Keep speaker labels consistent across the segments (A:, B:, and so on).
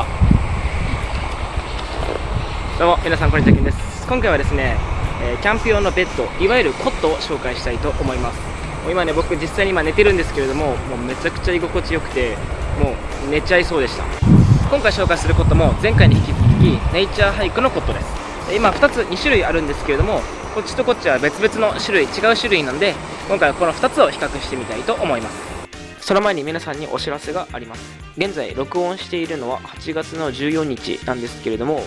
A: あ。どうも皆さんこんにちはけんです。今回はですね、えキャンプ用のベッドいわゆるコットを紹介したいと思います。もう今ね僕実際に今寝てるんですけれどももうめちゃくちゃ居心地よくてもう寝ちゃいそうでした。今回紹介するコットも前回に引き続きネイチャーハイクのコットです。今2つ2種類あるんですけれどもこっちとこっちは別々の種類違う種類なんで今回はこの2つを比較してみたいと思います。その前に皆さんにお知らせがあります。現在録音しているのは8月の14日なんですけれども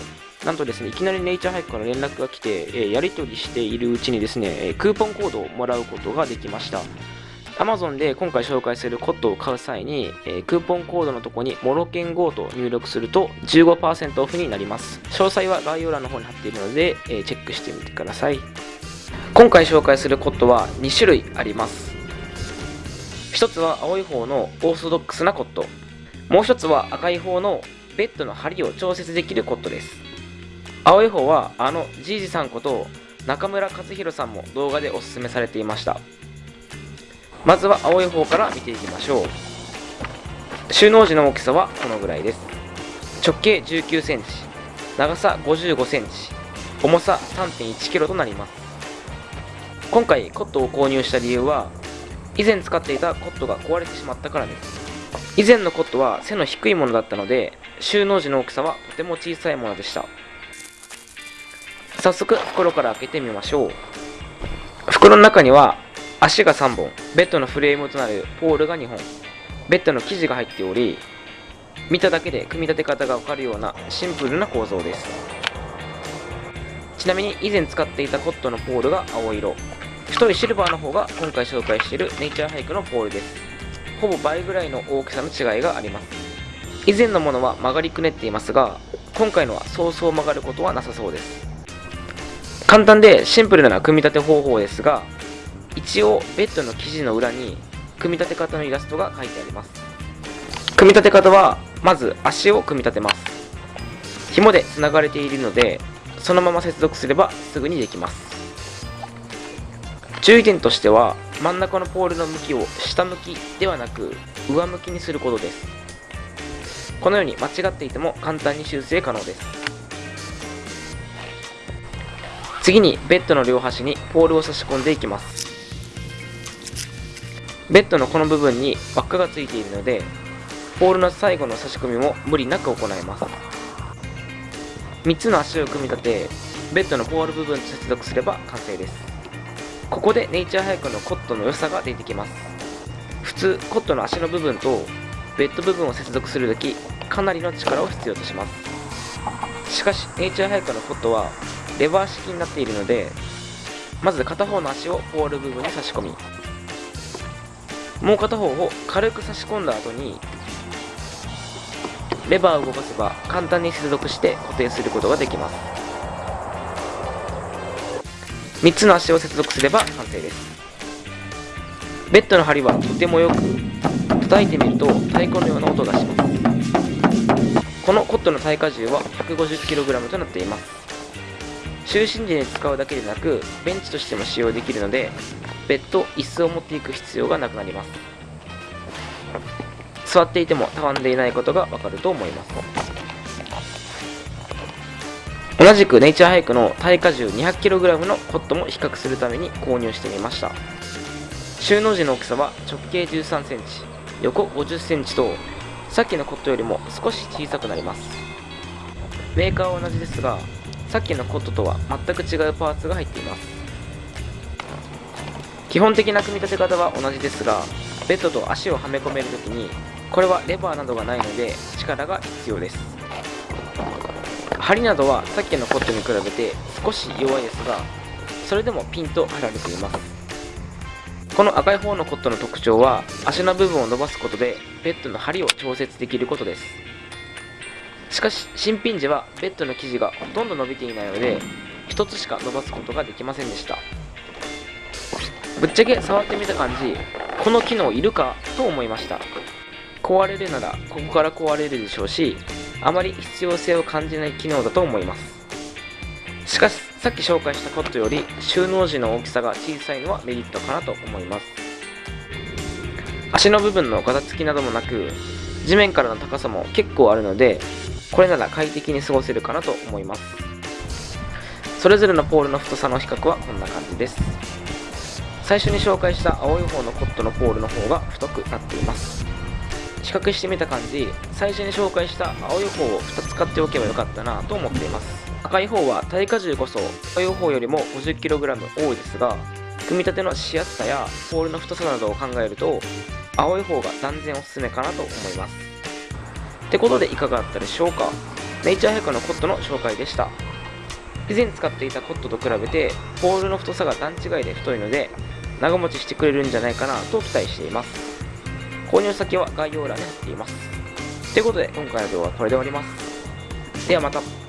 A: なんとですねいきなりネイチャーハイクから連絡が来て、えーやり取りしているうちにですねえクーポンコードをもらうことができました。Amazon で今回紹介するコットを買う際に、えークーポンコードのとこにモロケン GO と入力すると15%オフになります。詳細は概要欄の方に貼っているので、えーチェックしてみてください。今回紹介するコットは2種類あります。一つは青い方のオーソドックスなコット。もう一つは赤い方のベッドの梁を調節できるコットです。青い方はあのじいじさんこと中村和弘さんも動画でおすすめされていました。まずは青い方から見ていきましょう。収納時の大きさはこのぐらいです。直径1 9センチ。長さ5 5センチ。重さ3 1キロとなります。今回コットを購入した理由は以前使っていたコットが壊れてしまったからです。以前のコットは背の低いものだったので収納時の大きさはとても小さいものでした。早速袋から開けてみましょう。袋の中には足が3本ベッドのフレームとなるポールが2本ベッドの生地が入っており見ただけで組み立て方がわかるようなシンプルな構造です。ちなみに以前使っていたコットのポールが青色。太いシルバーの方が今回紹介しているネイチャーハイクのポールです。ほぼ倍ぐらいの大きさの違いがあります。以前のものは曲がりくねっていますが今回のはそうそう曲がることはなさそうです。簡単でシンプルな組み立て方法ですが一応ベッドの生地の裏に組み立て方のイラストが書いてあります。組み立て方はまず足を組み立てます。紐でつながれているのでそのまま接続すればすぐにできます。注意点としては真ん中のポールの向きを下向きではなく上向きにすることです。このように間違っていても簡単に修正可能です。次にベッドの両端にポールを差し込んでいきます。ベッドのこの部分に輪っかがついているのでポールの最後の差し込みも無理なく行えます。3つの足を組み立てベッドのポール部分と接続すれば完成です。ここでネイチャーハイクのコットの良さが出てきます。普通コットの足の部分とベッド部分を接続するときかなりの力を必要とします。しかしネイチャーハイクのコットはレバー式になっているのでまず片方の足をポール部分に差し込みもう片方を軽く差し込んだ後にレバーを動かせば簡単に接続して固定することができます。3つの足を接続すれば完成です。ベッドの梁はとてもよく叩いてみると太鼓のような音がします。このコットの耐荷重は 150kg となっています。就寝時に使うだけでなくベンチとしても使用できるのでベッド椅子を持っていく必要がなくなります。座っていてもたわんでいないことがわかると思います。同じくネイチャーハイクの耐荷重 200kg のコットも比較するために購入してみました。収納時の大きさは直径 13cm 横 50cm とさっきのコットよりも少し小さくなります。メーカーは同じですがさっきのコットとは全く違うパーツが入っています。基本的な組み立て方は同じですがベッドと足をはめ込めるときにこれはレバーなどがないので力が必要です。針などはさっきのコットに比べて少し弱いですがそれでもピンと張られています。この赤い方のコットの特徴は足の部分を伸ばすことでベッドの針を調節できることです。しかし新品時はベッドの生地がほとんど伸びていないので1つしか伸ばすことができませんでした。ぶっちゃけ触ってみた感じこの機能いるかと思いました。壊れるならここから壊れるでしょうしあまり必要性を感じない機能だと思います。しかしさっき紹介したコットより収納時の大きさが小さいのはメリットかなと思います。足の部分のガタつきなどもなく地面からの高さも結構あるので
B: これなら快適に過ごせるかなと思います。それぞれのポールの太さの比較はこんな感じです。最初に紹介した青い方のコットのポールの方が太くなっています。比較してみた感じ最初に紹介した青い方を2つ買っておけばよかったなと思っています。赤い方は耐荷重こそ青い方よりも 50kg 多いですが組み立てのしやすさやポールの太さなどを考えると青い方が断然おすすめかなと思います。ってことでいかがだったでしょうか。ネイチャーヘッカのコットの紹介でした。以前使っていたコットと比べてポールの太さが段違いで太いので長持ちしてくれるんじゃないかなと期待しています。購入先は概要欄に貼っています。ということで今回の動画はこれで終わります。ではまた。